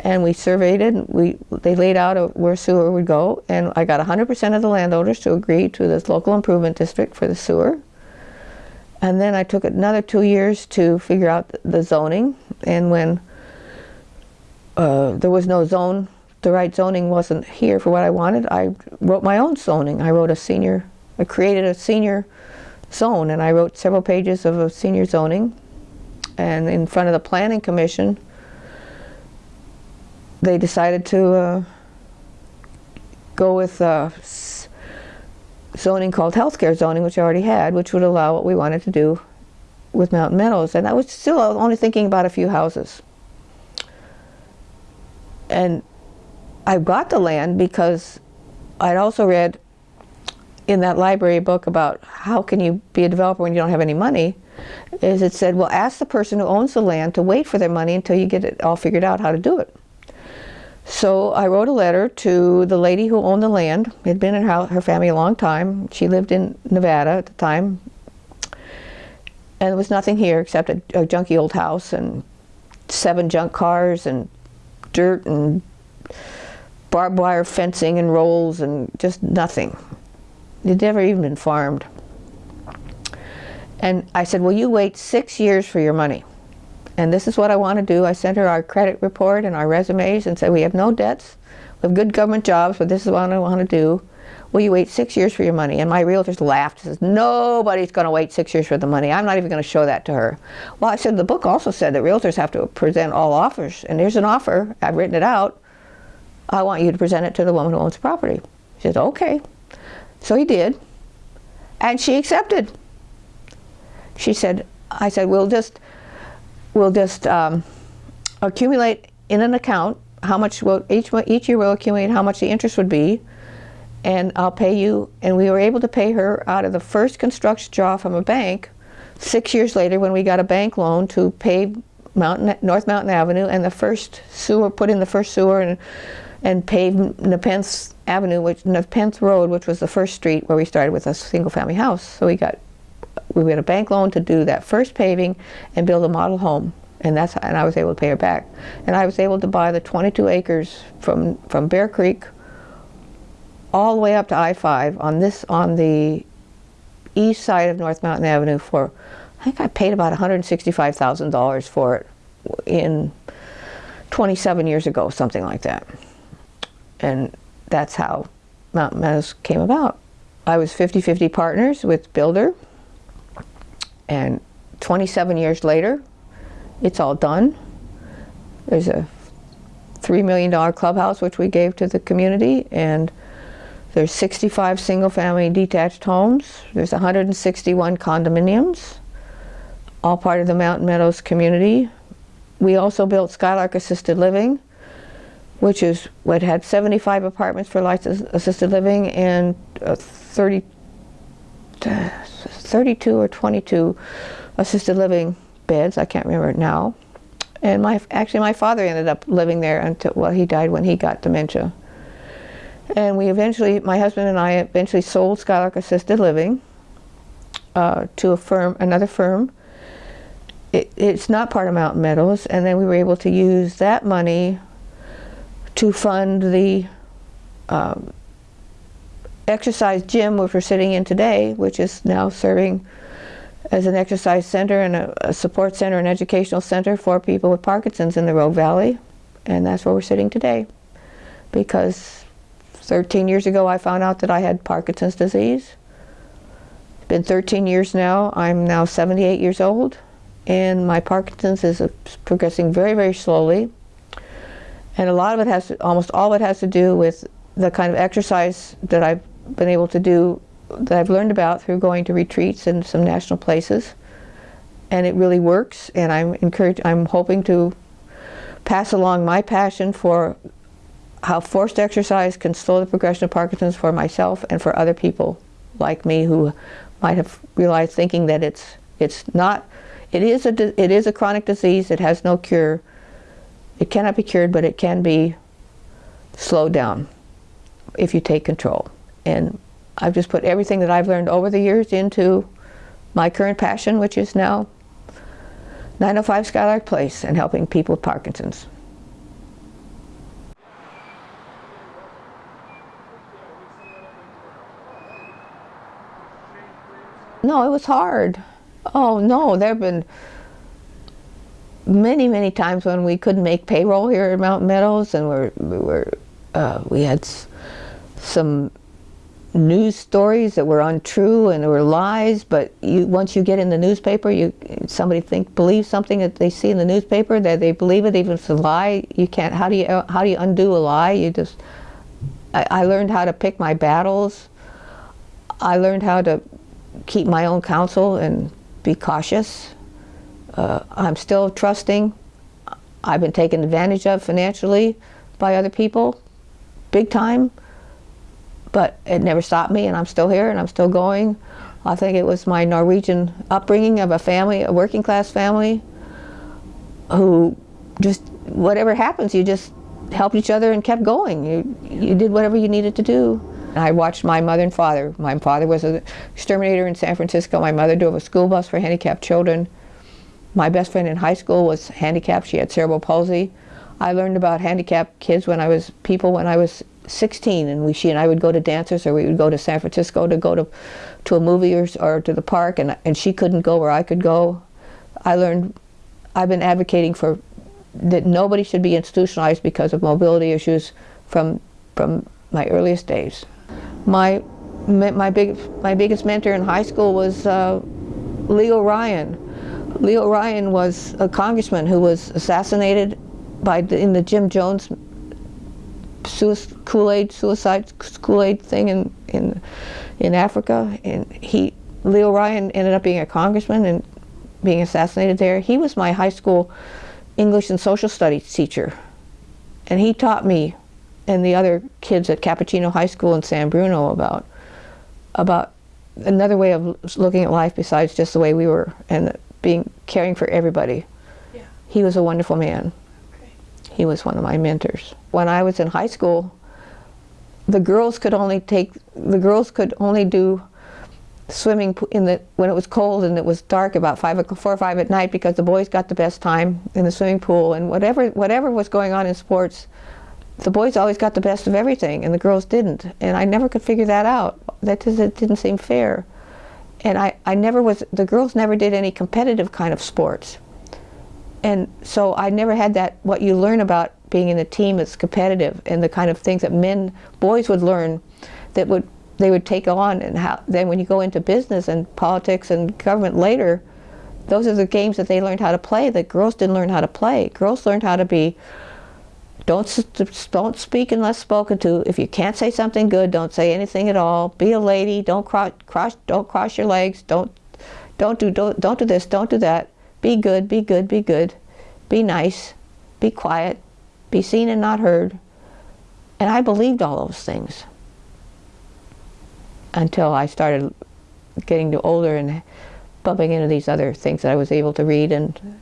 and we surveyed it. And we they laid out a, where sewer would go, and I got 100% of the landowners to agree to this local improvement district for the sewer. And then I took another two years to figure out the zoning, and when uh, there was no zone the right zoning wasn't here for what I wanted, I wrote my own zoning. I wrote a senior, I created a senior zone and I wrote several pages of a senior zoning. And in front of the Planning Commission, they decided to uh, go with uh, zoning called healthcare zoning, which I already had, which would allow what we wanted to do with Mountain Meadows. And I was still only thinking about a few houses. And I got the land because I'd also read in that library book about how can you be a developer when you don't have any money is it said well ask the person who owns the land to wait for their money until you get it all figured out how to do it So I wrote a letter to the lady who owned the land. It had been in her, her family a long time. She lived in Nevada at the time. And there was nothing here except a, a junky old house and seven junk cars and dirt and barbed wire fencing and rolls and just nothing. It never even been farmed. And I said, well, you wait six years for your money? And this is what I want to do. I sent her our credit report and our resumes and said, We have no debts. We have good government jobs, but this is what I want to do. Will you wait six years for your money? And my realtors laughed. Says, Nobody's going to wait six years for the money. I'm not even going to show that to her. Well, I said, The book also said that realtors have to present all offers. And here's an offer. I've written it out. I want you to present it to the woman who owns the property. She said, Okay. So he did. And she accepted. She said, I said, we'll just, we'll just um, accumulate in an account how much will each each year we'll accumulate how much the interest would be, and I'll pay you. And we were able to pay her out of the first construction draw from a bank. Six years later, when we got a bank loan to pave Mountain North Mountain Avenue and the first sewer, put in the first sewer and and pave Nepenthe Avenue, which Nepenthe Road, which was the first street where we started with a single family house. So we got we had a bank loan to do that first paving and build a model home. And that's and I was able to pay her back. And I was able to buy the 22 acres from from Bear Creek all the way up to I-5 on this on the east side of North Mountain Avenue for I think I paid about $165,000 for it in 27 years ago something like that and that's how Mountain Meadows came about I was 50-50 partners with Builder and 27 years later, it's all done. There's a $3 million clubhouse which we gave to the community and there's 65 single-family detached homes. There's 161 condominiums, all part of the Mountain Meadows community. We also built Skylark Assisted Living, which is what had 75 apartments for licensed assisted living and uh, 30, 32 or 22 assisted living beds. I can't remember now. And my actually my father ended up living there until well he died when he got dementia. And we eventually, my husband and I eventually sold Skylark Assisted Living uh, to a firm, another firm. It, it's not part of Mountain Meadows, and then we were able to use that money to fund the um, exercise gym which we're sitting in today, which is now serving as an exercise center and a, a, support center and educational center for people with Parkinson's in the Rogue Valley. And that's where we're sitting today. Because 13 years ago I found out that I had Parkinson's disease. It's been 13 years now. I'm now 78 years old and my Parkinson's is progressing very, very slowly. And a lot of it has to, almost all of it has to do with the kind of exercise that I've been able to do that I've learned about through going to retreats in some national places. And it really works and I'm encouraged I'm hoping to pass along my passion for how forced exercise can slow the progression of Parkinson's for myself and for other people like me who might have realized thinking that it's it's not it is a it is a chronic disease it has no cure it cannot be cured but it can be slowed down if you take control and I've just put everything that I've learned over the years into my current passion, which is now 905 Skylark Place and helping people with Parkinson's. No, it was hard. Oh no, there have been many, many times when we couldn't make payroll here at Mountain Meadows and we're, we were, uh, we had some news stories that were untrue and were lies but you once you get in the newspaper you somebody think believes something that they see in the newspaper that they believe it even if it's a lie you can't how do you how do you undo a lie? You just I, I learned how to pick my battles. I learned how to keep my own counsel and be cautious uh, I'm still trusting I've been taken advantage of financially by other people big time but it never stopped me and I'm still here and I'm still going. I think it was my Norwegian upbringing of a family, a working class family, who just, whatever happens, you just helped each other and kept going. You, you did whatever you needed to do. I watched my mother and father. My father was an exterminator in San Francisco. My mother drove a school bus for handicapped children. My best friend in high school was handicapped. She had cerebral palsy. I learned about handicapped kids when I was people when I was 16, and we she and I would go to dances, or we would go to San Francisco to go to to a movie or, or to the park, and and she couldn't go where I could go. I learned. I've been advocating for that nobody should be institutionalized because of mobility issues from from my earliest days. My my big my biggest mentor in high school was uh, Leo Ryan. Leo Ryan was a congressman who was assassinated by the, in the Jim Jones Kool-Aid suicide Kool-Aid thing in in in Africa, and he Leo Ryan ended up being a congressman and being assassinated there. He was my high school English and social studies teacher. And he taught me and the other kids at Capuchino High School in San Bruno about about another way of looking at life besides just the way we were and being caring for everybody. Yeah. He was a wonderful man. Okay. He was one of my mentors. When I was in high school, the girls could only take the girls could only do swimming in the when it was cold and it was dark about five four or five at night because the boys got the best time in the swimming pool and whatever whatever was going on in sports the boys always got the best of everything and the girls didn't and I never could figure that out that just it didn't seem fair and I, I never was the girls never did any competitive kind of sports. And so I never had that what you learn about being in a team that's competitive and the kind of things that men boys would learn that would they would take on and how then when you go into business and politics and government later those are the games that they learned how to play that girls didn't learn how to play. Girls learned how to be don't don't speak unless spoken to. If you can't say something good don't say anything at all. Be a lady. Don't cross cross don't cross your legs. Don't don't do don't, don't do this. Don't do that. Be good. Be good. Be good. Be nice. Be quiet. Be seen and not heard. And I believed all those things until I started getting older and bumping into these other things that I was able to read and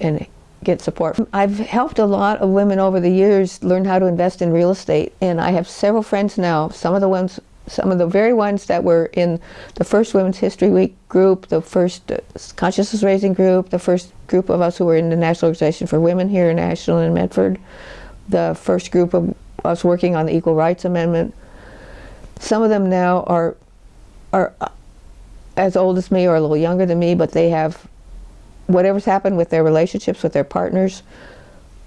and get support. I've helped a lot of women over the years learn how to invest in real estate and I have several friends now, some of the ones some of the very ones that were in the first Women's History Week group, the first uh, consciousness raising group, the first group of us who were in the National Organization for Women here in Ashland and Medford, the first group of us working on the Equal Rights Amendment, some of them now are are uh, as old as me or a little younger than me, but they have whatever's happened with their relationships with their partners.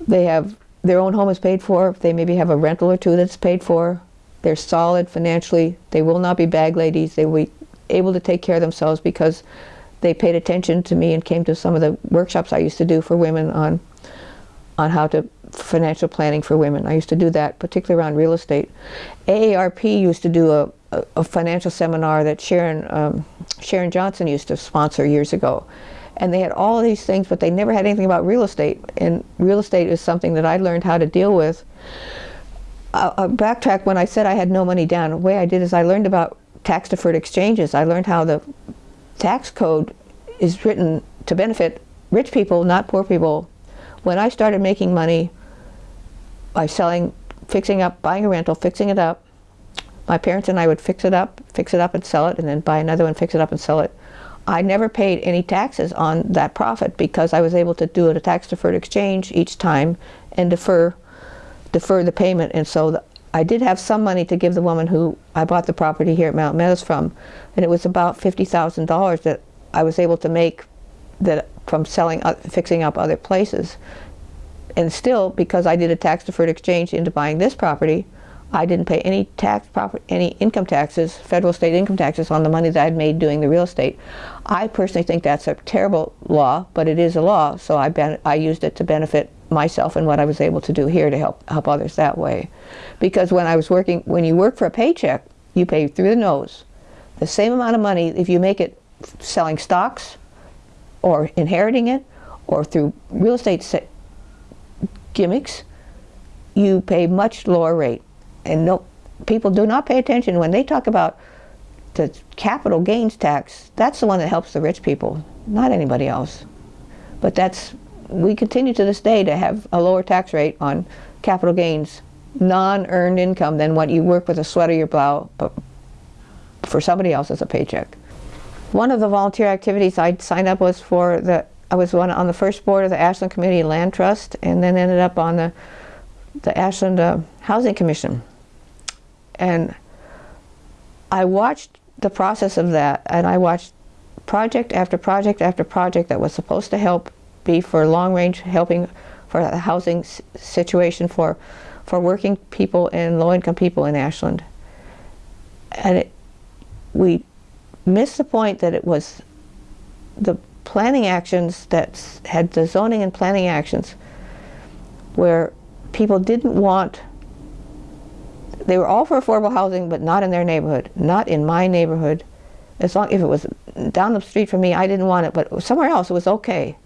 They have their own home is paid for. They maybe have a rental or two that's paid for. They're solid financially. They will not be bag ladies. They will be able to take care of themselves because they paid attention to me and came to some of the workshops I used to do for women on on how to financial planning for women. I used to do that, particularly around real estate. AARP used to do a, a, a financial seminar that Sharon, um, Sharon Johnson used to sponsor years ago. And they had all these things, but they never had anything about real estate. And real estate is something that I learned how to deal with. I'll, I'll backtrack when I said I had no money down. The way I did is I learned about tax deferred exchanges. I learned how the tax code is written to benefit rich people, not poor people. When I started making money by selling, fixing up, buying a rental, fixing it up. My parents and I would fix it up, fix it up and sell it, and then buy another one, fix it up and sell it. I never paid any taxes on that profit because I was able to do a tax deferred exchange each time and defer defer the payment. And so the, I did have some money to give the woman who I bought the property here at Mount Meadows from, and it was about fifty thousand dollars that I was able to make that from selling, uh, fixing up other places and still, because I did a tax deferred exchange into buying this property, I didn't pay any tax, any income taxes, federal state income taxes on the money that I'd made doing the real estate. I personally think that's a terrible law, but it is a law, so I, I used it to benefit myself and what I was able to do here to help help others that way. Because when I was working, when you work for a paycheck, you pay through the nose. The same amount of money if you make it selling stocks, or inheriting it, or through real estate gimmicks, you pay much lower rate. And no, people do not pay attention when they talk about the capital gains tax. That's the one that helps the rich people, not anybody else. But that's we continue to this day to have a lower tax rate on capital gains, non-earned income than what you work with a sweat or your brow but for somebody else as a paycheck. One of the volunteer activities I signed up was for the, I was one on the first board of the Ashland Community Land Trust and then ended up on the, the Ashland uh, Housing Commission. And I watched the process of that and I watched project after project after project that was supposed to help be for long range helping for the housing situation for for working people and low income people in Ashland. And it, we missed the point that it was the planning actions that had the zoning and planning actions where people didn't want they were all for affordable housing but not in their neighborhood not in my neighborhood. As long if it was down the street from me I didn't want it but somewhere else it was okay.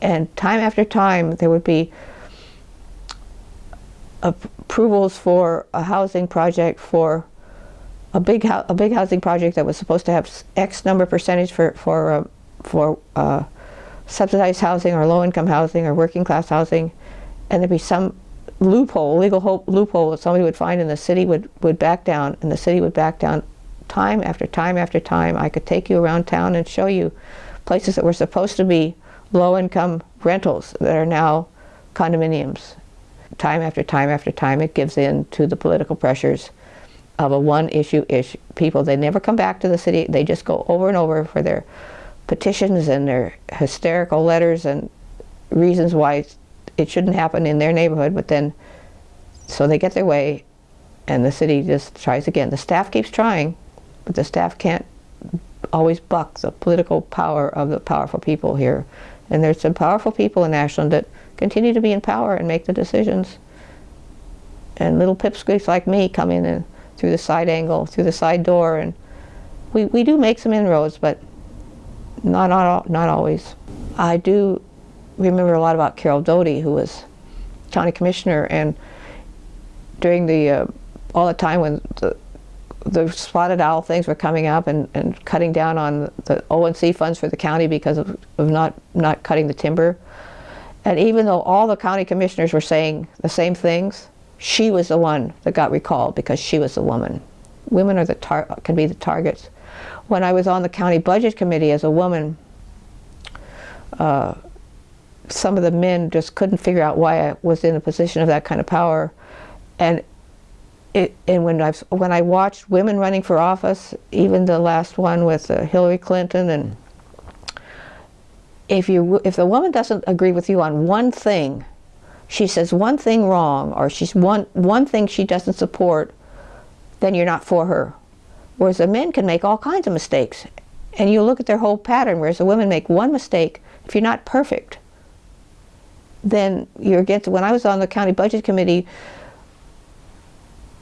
And time after time there would be approvals for a housing project for a big a big housing project that was supposed to have X number percentage for for uh, for uh, subsidized housing or low income housing or working class housing, and there'd be some loophole, legal loophole that somebody would find, and the city would would back down, and the city would back down, time after time after time. I could take you around town and show you places that were supposed to be low income rentals that are now condominiums. Time after time after time, it gives in to the political pressures of a one issue issue people. They never come back to the city. They just go over and over for their petitions and their hysterical letters and reasons why it shouldn't happen in their neighborhood. But then, so they get their way, and the city just tries again. The staff keeps trying, but the staff can't always buck the political power of the powerful people here. And there's some powerful people in Ashland that continue to be in power and make the decisions. And little pipsqueaks like me come in and through the side angle, through the side door, and we, we do make some inroads, but not, not, not always. I do remember a lot about Carol Doty, who was county commissioner, and during the, uh, all the time when the, the spotted owl things were coming up and, and cutting down on the O&C funds for the county because of, of not, not cutting the timber. And even though all the county commissioners were saying the same things, she was the one that got recalled because she was a woman. Women are the tar- can be the targets. When I was on the county budget committee as a woman, uh, some of the men just couldn't figure out why I was in a position of that kind of power, and it, and when I when I watched women running for office, even the last one with uh, Hillary Clinton, and if you if the woman doesn't agree with you on one thing, she says one thing wrong, or she's one one thing she doesn't support, then you're not for her. Whereas the men can make all kinds of mistakes, and you look at their whole pattern. Whereas the women make one mistake, if you're not perfect, then you're against. When I was on the county budget committee,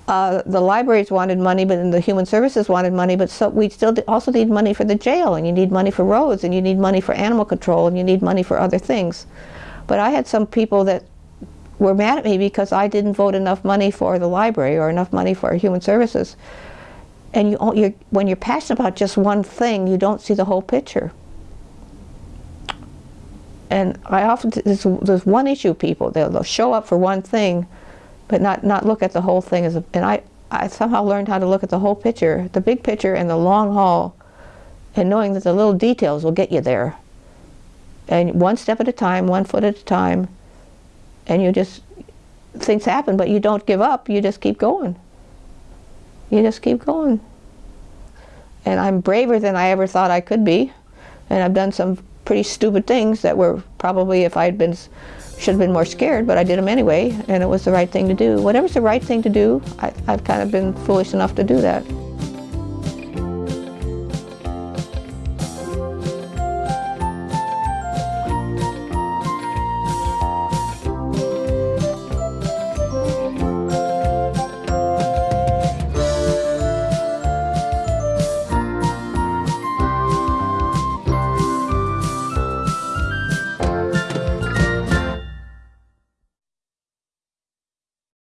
uh, the libraries wanted money, but the human services wanted money. But so we still also need money for the jail, and you need money for roads, and you need money for animal control, and you need money for other things. But I had some people that were mad at me because I didn't vote enough money for the library or enough money for human services. And you, you're, when you're passionate about just one thing, you don't see the whole picture. And I often there's, there's one issue people they'll, they'll show up for one thing, but not not look at the whole thing as a, and I I somehow learned how to look at the whole picture, the big picture and the long haul, and knowing that the little details will get you there. And one step at a time, one foot at a time, and you just things happen, but you don't give up. You just keep going. You just keep going. And I'm braver than I ever thought I could be, and I've done some pretty stupid things that were probably if I'd been should have been more scared, but I did them anyway, and it was the right thing to do. Whatever's the right thing to do, I, I've kind of been foolish enough to do that.